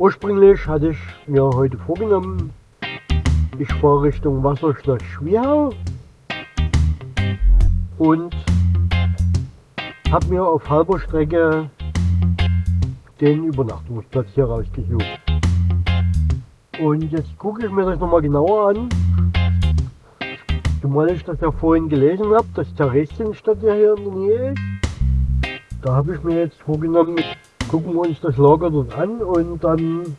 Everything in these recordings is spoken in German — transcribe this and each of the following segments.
Ursprünglich hatte ich mir heute vorgenommen, ich fahre Richtung Wasserstadt Schwierau und habe mir auf halber Strecke den Übernachtungsplatz hier rausgesucht. Und jetzt gucke ich mir das nochmal genauer an. Zumal ich das ja vorhin gelesen habe, dass Theresienstadt ja hier in der Nähe ist. Da habe ich mir jetzt vorgenommen, gucken wir uns das Lager dort an und dann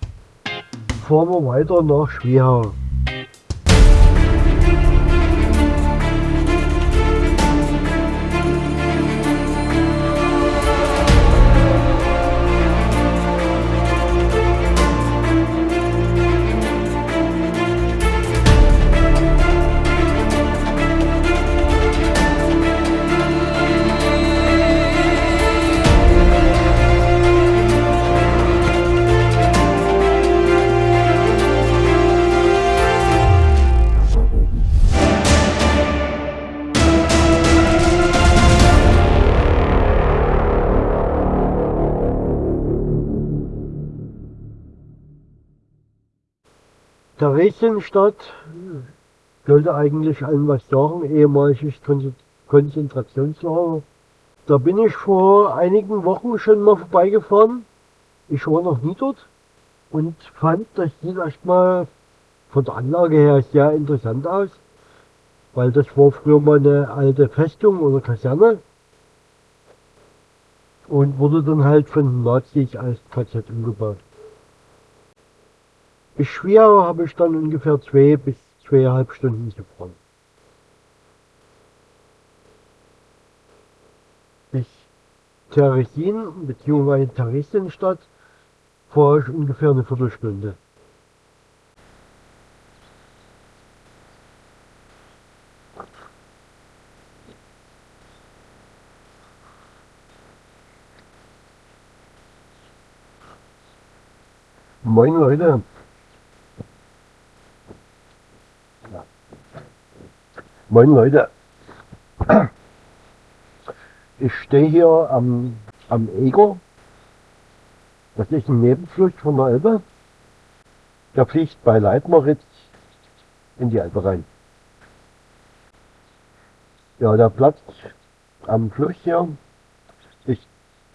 fahren wir weiter nach Schwierau. Theresienstadt sollte eigentlich allen was sagen, ehemaliges Konzentrationslager. Da bin ich vor einigen Wochen schon mal vorbeigefahren. Ich war noch nie dort und fand, das sieht erstmal von der Anlage her sehr interessant aus, weil das war früher mal eine alte Festung oder Kaserne und wurde dann halt von Nazis als KZ umgebaut. Bis Schwierau habe ich dann ungefähr zwei bis zweieinhalb Stunden gefahren. Bis Theresin bzw. Theresienstadt fahre ich ungefähr eine Viertelstunde. Moin Leute, Moin Leute, ich stehe hier am, am Eger. Das ist ein Nebenfluss von der Elbe. Der fließt bei Leitmeritz in die Elbe rein. Ja, der Platz am Fluss hier ist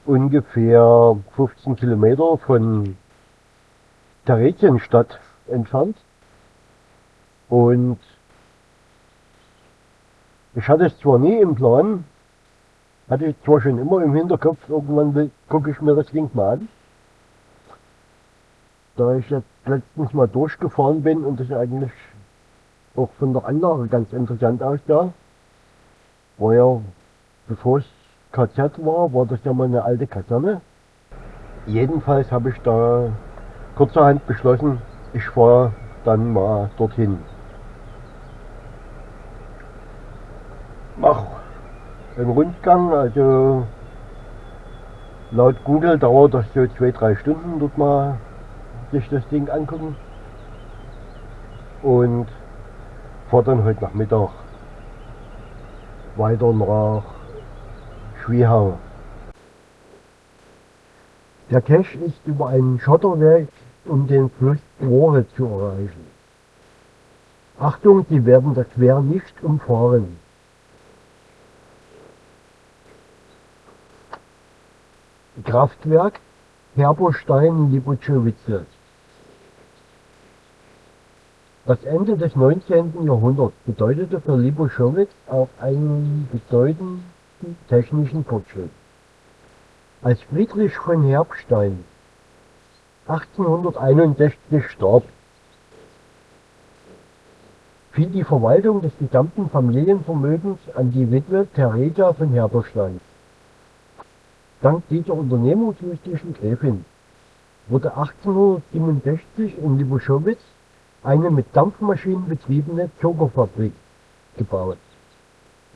ungefähr 15 Kilometer von Theresienstadt entfernt. Und ich hatte es zwar nie im Plan, hatte ich zwar schon immer im Hinterkopf, irgendwann gucke ich mir das Ding mal an. Da ich jetzt letztens mal durchgefahren bin und das eigentlich auch von der Anlage ganz interessant aussah, war ja, bevor es KZ war, war das ja mal eine alte Kaserne. Jedenfalls habe ich da kurzerhand beschlossen, ich fahre dann mal dorthin. Mache einen Rundgang, also laut Google dauert das so zwei, drei Stunden, dort mal sich das Ding angucken. Und fahre dann heute Nachmittag weiter nach Schwiehau. Der Cache ist über einen Schotterweg, um den Fluss Rohre zu erreichen. Achtung, Sie werden das Wehr nicht umfahren. Kraftwerk Herberstein-Libozowice. Das Ende des 19. Jahrhunderts bedeutete für Liboschowitz auch einen bedeutenden technischen Fortschritt. Als Friedrich von Herbstein 1861 starb, fiel die Verwaltung des gesamten Familienvermögens an die Witwe Theresa von Herberstein. Dank dieser unternehmungswichtigen Gräfin wurde 1867 in Liboschowitz eine mit Dampfmaschinen betriebene Zuckerfabrik gebaut.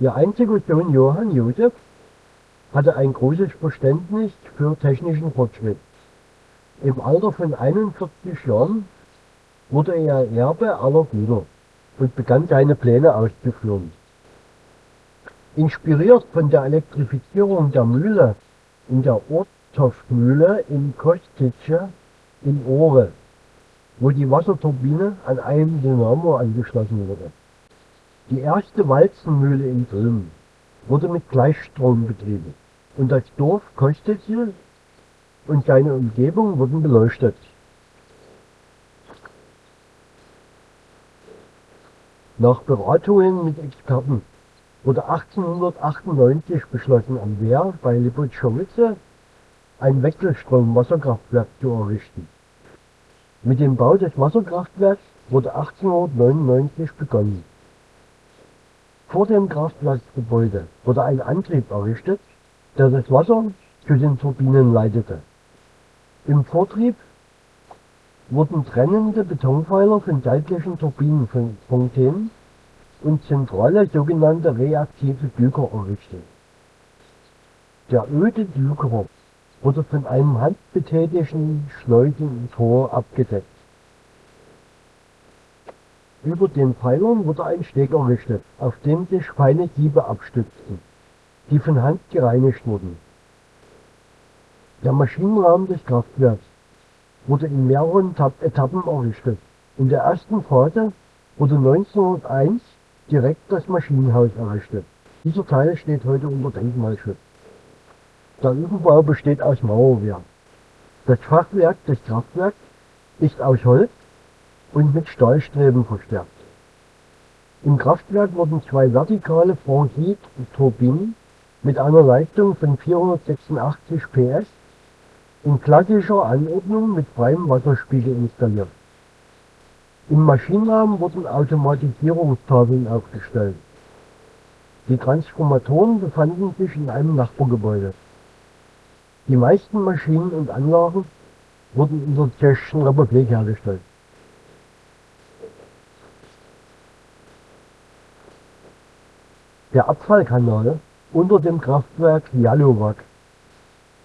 Ihr einziger Sohn Johann Josef hatte ein großes Verständnis für technischen Fortschritt. Im Alter von 41 Jahren wurde er Erbe aller Güter und begann seine Pläne auszuführen. Inspiriert von der Elektrifizierung der Mühle in der Orthoffmühle in Kostitze in Ohre, wo die Wasserturbine an einem Dynamo angeschlossen wurde. Die erste Walzenmühle in Dülmen wurde mit Gleichstrom betrieben und das Dorf Kostitze und seine Umgebung wurden beleuchtet. Nach Beratungen mit Experten wurde 1898 beschlossen, am Wehr bei Lipotschowitze ein Wechselstrom-Wasserkraftwerk zu errichten. Mit dem Bau des Wasserkraftwerks wurde 1899 begonnen. Vor dem Kraftwerksgebäude wurde ein Antrieb errichtet, der das Wasser zu den Turbinen leitete. Im Vortrieb wurden trennende Betonpfeiler von seitlichen Turbinenfontänen und zentrale sogenannte reaktive Düker errichtet. Der öde Düker wurde von einem handbetätigten Schleusentor abgedeckt. Über den Pfeilern wurde ein Steg errichtet, auf dem sich feine Siebe abstützten, die von Hand gereinigt wurden. Der Maschinenraum des Kraftwerks wurde in mehreren Etappen errichtet. In der ersten Phase wurde 1901 direkt das Maschinenhaus errichtet. Dieser Teil steht heute unter Denkmalschutz. Der Überbau besteht aus Mauerwerk. Das Fachwerk des Kraftwerks ist aus Holz und mit Stahlstreben verstärkt. Im Kraftwerk wurden zwei vertikale Franchise-Turbinen mit einer Leistung von 486 PS in klassischer Anordnung mit freiem Wasserspiegel installiert. Im Maschinenraum wurden Automatisierungstafeln aufgestellt. Die Transformatoren befanden sich in einem Nachbargebäude. Die meisten Maschinen und Anlagen wurden in der Tschechischen Republik hergestellt. Der Abfallkanal unter dem Kraftwerk Jalovac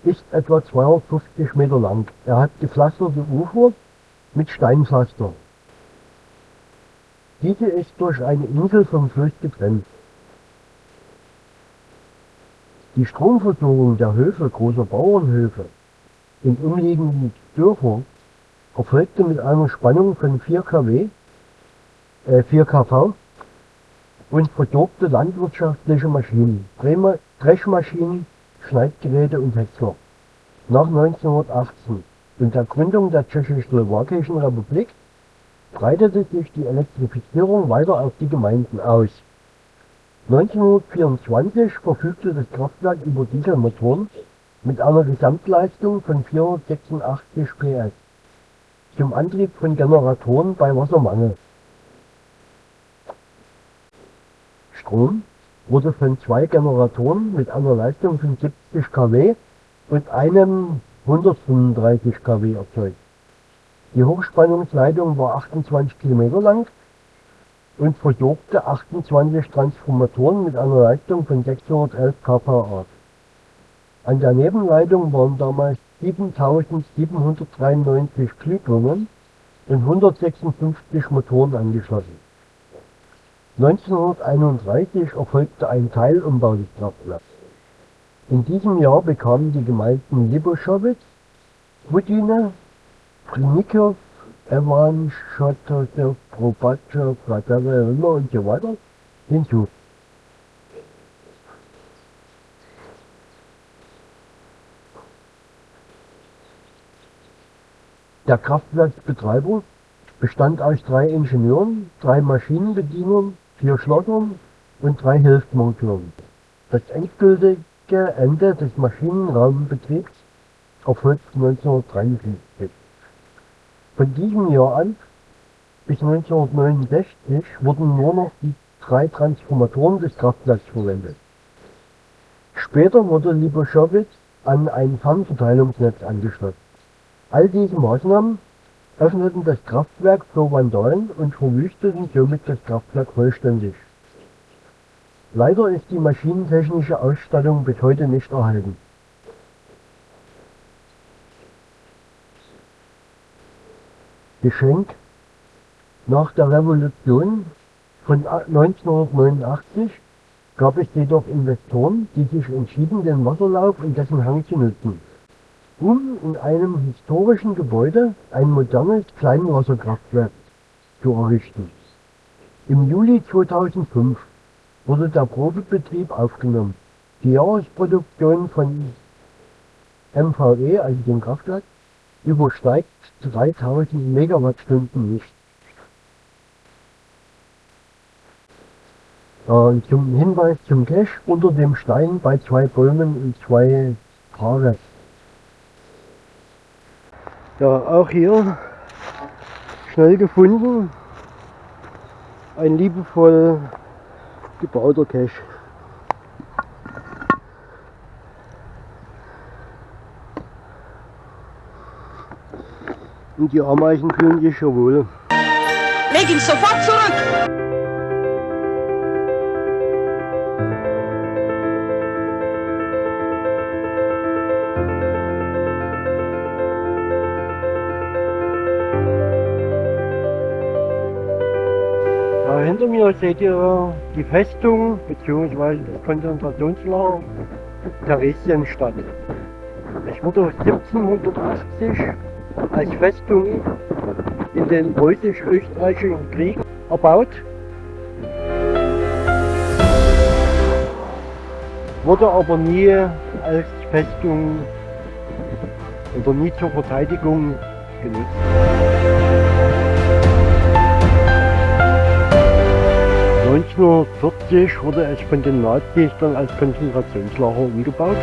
ist etwa 250 Meter lang. Er hat gepflasterte Ufer mit Steinpflaster. Diese ist durch eine Insel vom Fluss getrennt. Die Stromversorgung der Höfe großer Bauernhöfe in umliegenden Dörfern erfolgte mit einer Spannung von 4 kW, äh 4 kV und versorgte landwirtschaftliche Maschinen, Dreschmaschinen, Schneidgeräte und Häcksler. Nach 1918 und der Gründung der Tschechoslowakischen Republik breitete sich die Elektrifizierung weiter auf die Gemeinden aus. 1924 verfügte das Kraftwerk über Dieselmotoren mit einer Gesamtleistung von 486 PS zum Antrieb von Generatoren bei Wassermangel. Strom wurde von zwei Generatoren mit einer Leistung von 70 kW und einem 135 kW erzeugt. Die Hochspannungsleitung war 28 km lang und versorgte 28 Transformatoren mit einer Leistung von 611 kVA. An der Nebenleitung waren damals 7793 Glühbirnen und 156 Motoren angeschlossen. 1931 erfolgte ein Teilumbau des Kraftwerks. In diesem Jahr bekamen die Gemeinden Liboschowitz, Budine, Prinikow, Evan, Schotow, Probatschow, Praterilla und so weiter hinzu. Der Kraftwerksbetreiber bestand aus drei Ingenieuren, drei Maschinenbedienern, vier Schlossern und drei Hilfsmonteuren. Das endgültige Ende des Maschinenraumbetriebs erfolgte 1953. Von diesem Jahr an bis 1969 wurden nur noch die drei Transformatoren des Kraftwerks verwendet. Später wurde Liboschowitz an ein Fernverteilungsnetz angeschlossen. All diese Maßnahmen öffneten das Kraftwerk für Vandalen und verwüsteten somit das Kraftwerk vollständig. Leider ist die maschinentechnische Ausstattung bis heute nicht erhalten. Geschenk Nach der Revolution von 1989 gab es jedoch Investoren, die sich entschieden, den Wasserlauf und dessen Hang zu nutzen. um in einem historischen Gebäude ein modernes Kleinwasserkraftwerk zu errichten. Im Juli 2005 wurde der Probebetrieb aufgenommen. Die Jahresproduktion von MVE, also dem Kraftwerk, übersteigt 3000 Megawattstunden nicht. Äh, zum Hinweis zum Cache unter dem Stein bei zwei Bäumen und zwei Haare. Ja, auch hier schnell gefunden. Ein liebevoll gebauter Cache. Und die Ameisen fühlen sich schon wohl. Leg ihn sofort zurück! Hinter mir seht ihr die Festung bzw. das Konzentrationslager Theresienstadt. Es wurde 1780 als Festung in den preußisch-österreichischen Krieg erbaut. Wurde aber nie als Festung oder nie zur Verteidigung genutzt. 1940 wurde es von den Nazis dann als Konzentrationslager umgebaut.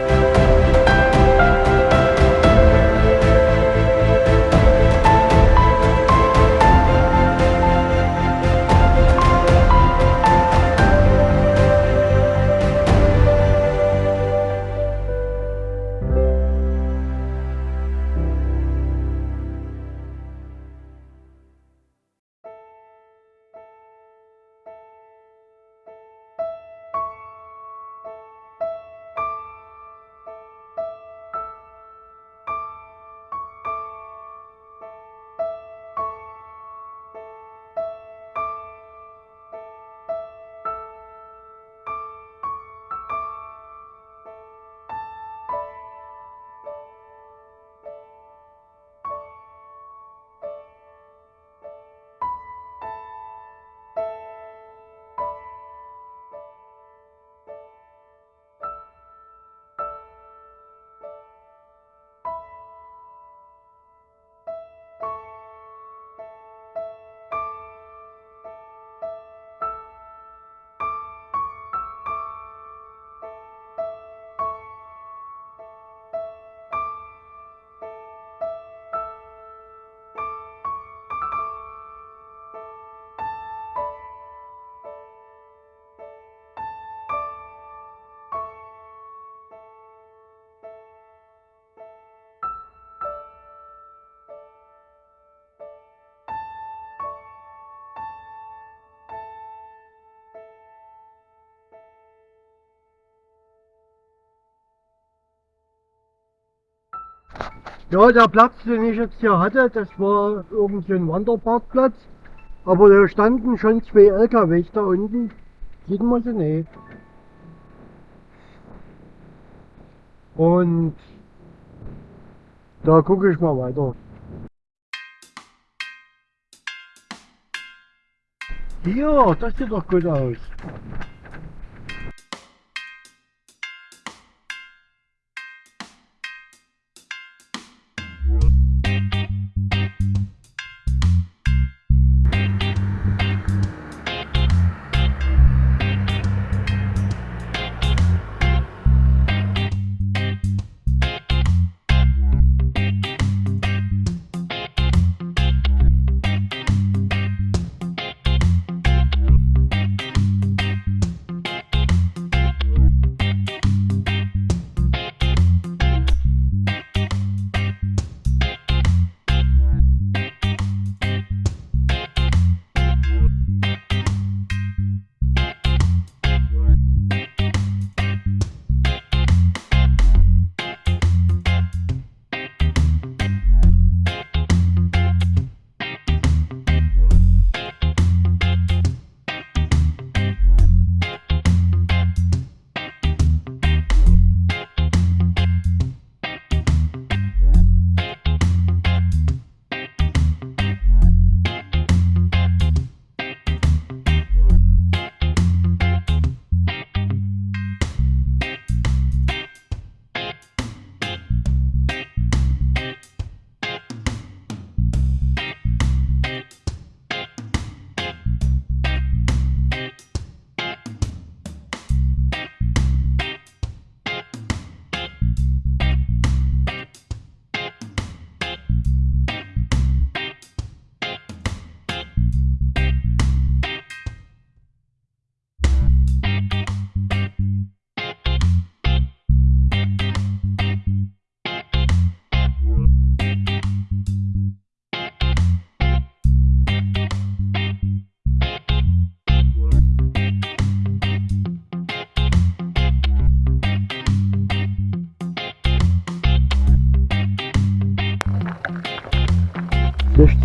Ja, der Platz, den ich jetzt hier hatte, das war irgend so ein Wanderparkplatz. Aber da standen schon zwei LKWs da unten. Sieht man sie nicht. Und da gucke ich mal weiter. Hier, das sieht doch gut aus.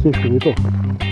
Bis später.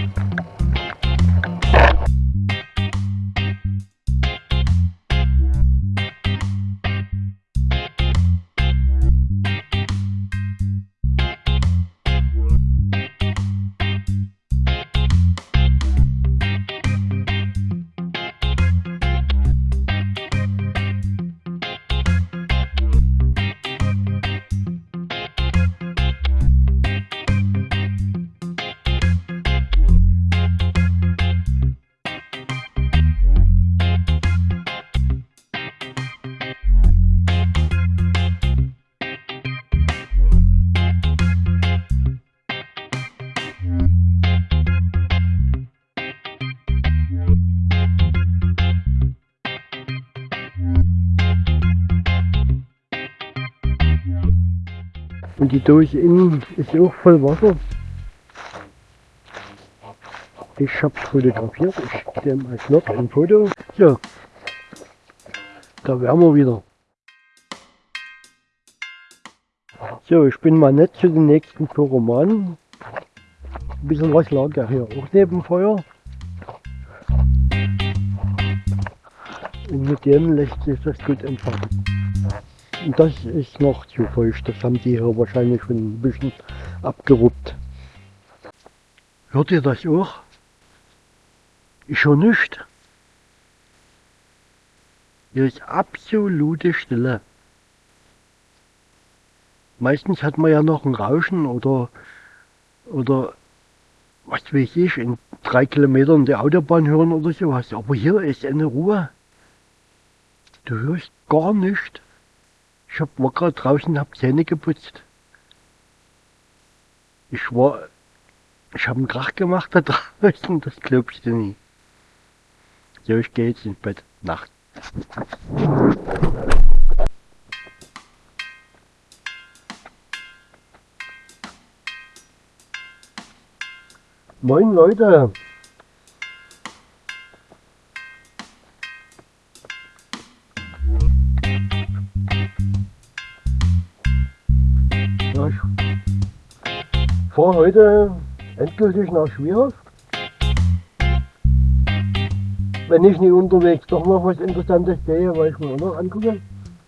Und die Dose innen ist auch voll Wasser. Ich hab's fotografiert. Ich schicke dir mal noch ein Foto. So. Da wären wir wieder. So, ich bin mal nett zu den nächsten Pyromanen. Ein bisschen was lag ja hier auch neben Feuer. Und mit dem lässt sich das gut entfachen. Das ist noch zu feucht. Das haben die hier wahrscheinlich schon ein bisschen abgeruppt. Hört ihr das auch? Ich höre nichts. Hier ist absolute Stille. Meistens hat man ja noch ein Rauschen oder, oder was weiß ich, in drei Kilometern die Autobahn hören oder sowas. Aber hier ist eine Ruhe. Du hörst gar nichts. Ich hab, war gerade draußen, hab Zähne geputzt. Ich war, ich habe einen Krach gemacht da draußen, das glaubst du nie. So, ich gehe jetzt ins Bett. Nacht. Moin Leute, heute endgültig nach Schwierhof. Wenn ich nicht unterwegs doch noch was Interessantes sehe, weil ich mir auch noch angucke.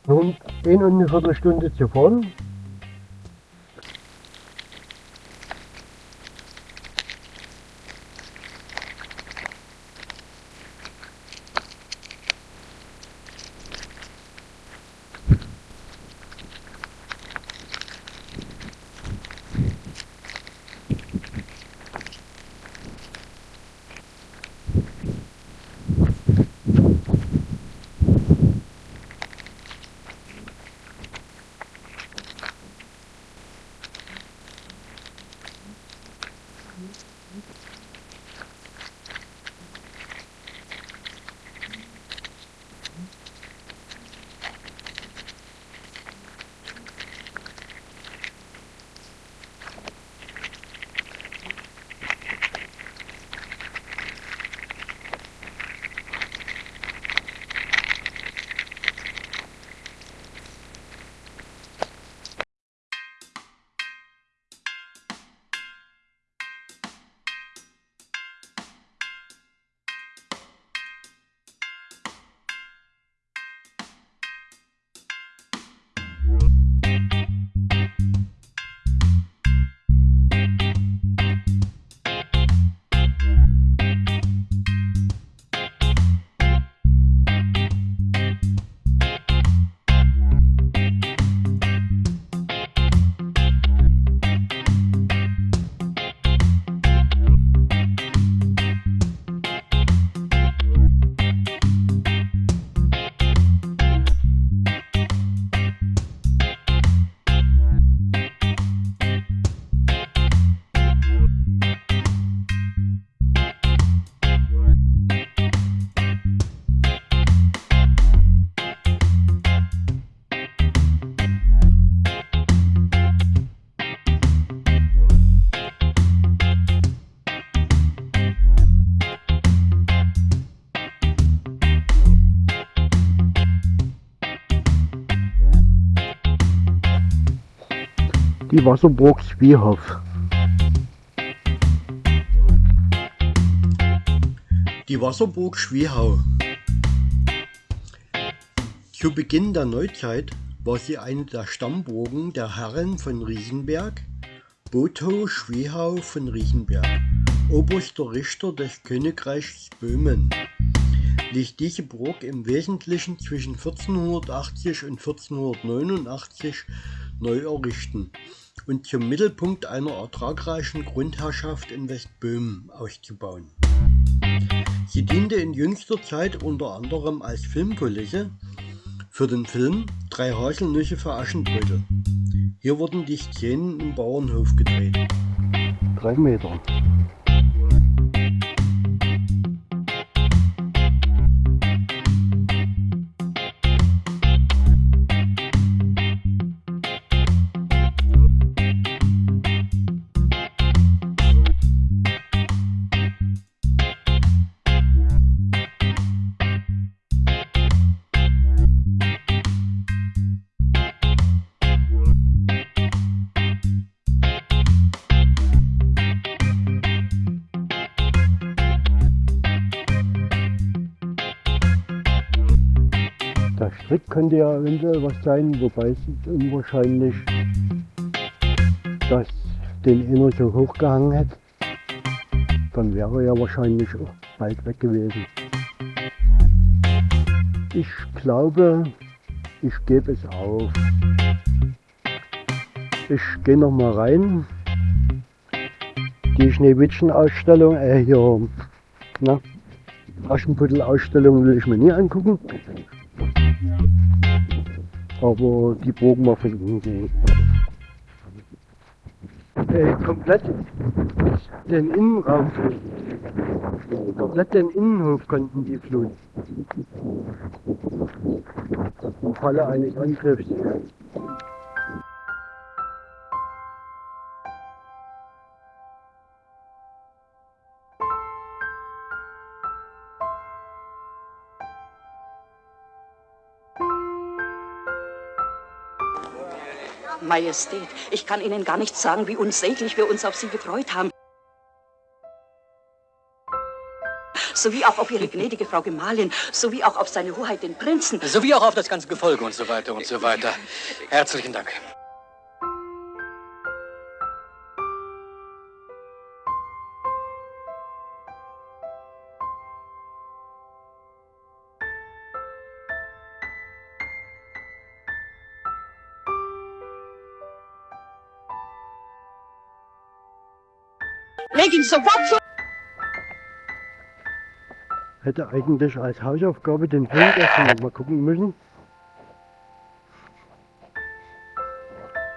Nun in und eine Viertelstunde zu fahren. Die Wasserburg Zwiehof. Die Wasserburg Schwiehau. Zu Beginn der Neuzeit war sie eine der Stammburgen der Herren von Riechenberg, Botho Schwiehau von Riechenberg, oberster Richter des Königreichs Böhmen. Liegt diese Burg im Wesentlichen zwischen 1480 und 1489 neu errichten und zum Mittelpunkt einer ertragreichen Grundherrschaft in Westböhmen auszubauen. Sie diente in jüngster Zeit unter anderem als Filmkulisse für den Film Drei Haselnüsse für Aschenbrödel. Hier wurden die Szenen im Bauernhof gedreht. Drei Meter. Der Strick könnte ja eventuell was sein, wobei es unwahrscheinlich, dass den einer so hochgehangen hätte. Dann wäre er wahrscheinlich auch bald weg gewesen. Ich glaube, ich gebe es auf. Ich gehe noch mal rein. Die Schneewittchen-Ausstellung, äh hier, na, Aschenputtel-Ausstellung will ich mir nie angucken. Aber die unten sehen. Äh, komplett den Innenraum fluten. Komplett den Innenhof konnten die fluten. Im Falle eines Angriffs. Majestät, ich kann Ihnen gar nicht sagen, wie unsäglich wir uns auf Sie gefreut haben. Sowie auch auf Ihre gnädige Frau Gemahlin, sowie auch auf seine Hoheit den Prinzen. Sowie auch auf das ganze Gefolge und so weiter und so weiter. Herzlichen Dank. Ihn sofort zurück! Hätte eigentlich als Hausaufgabe den Film noch mal gucken müssen.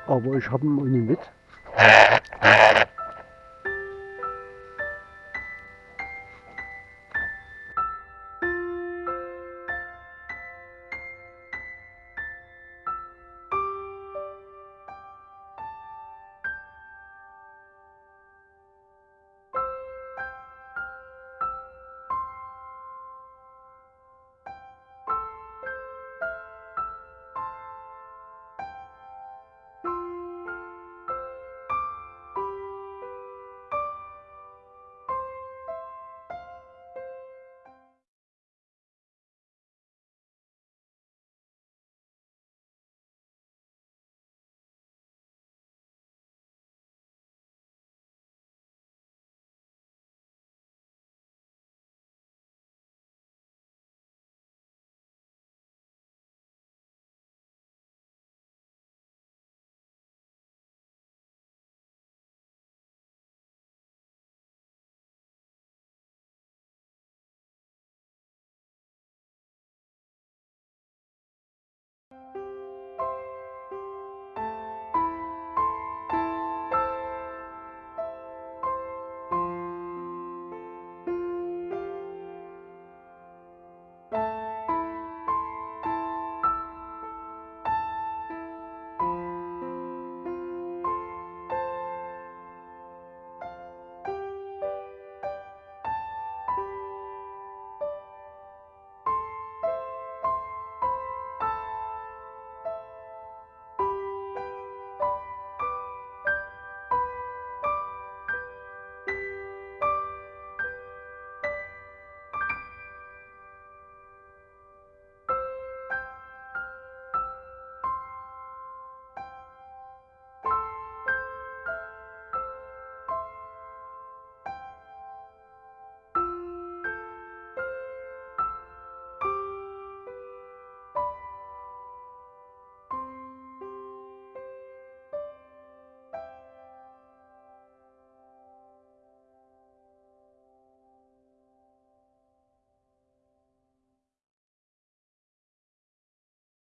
Aber ich habe ihn ohne mit.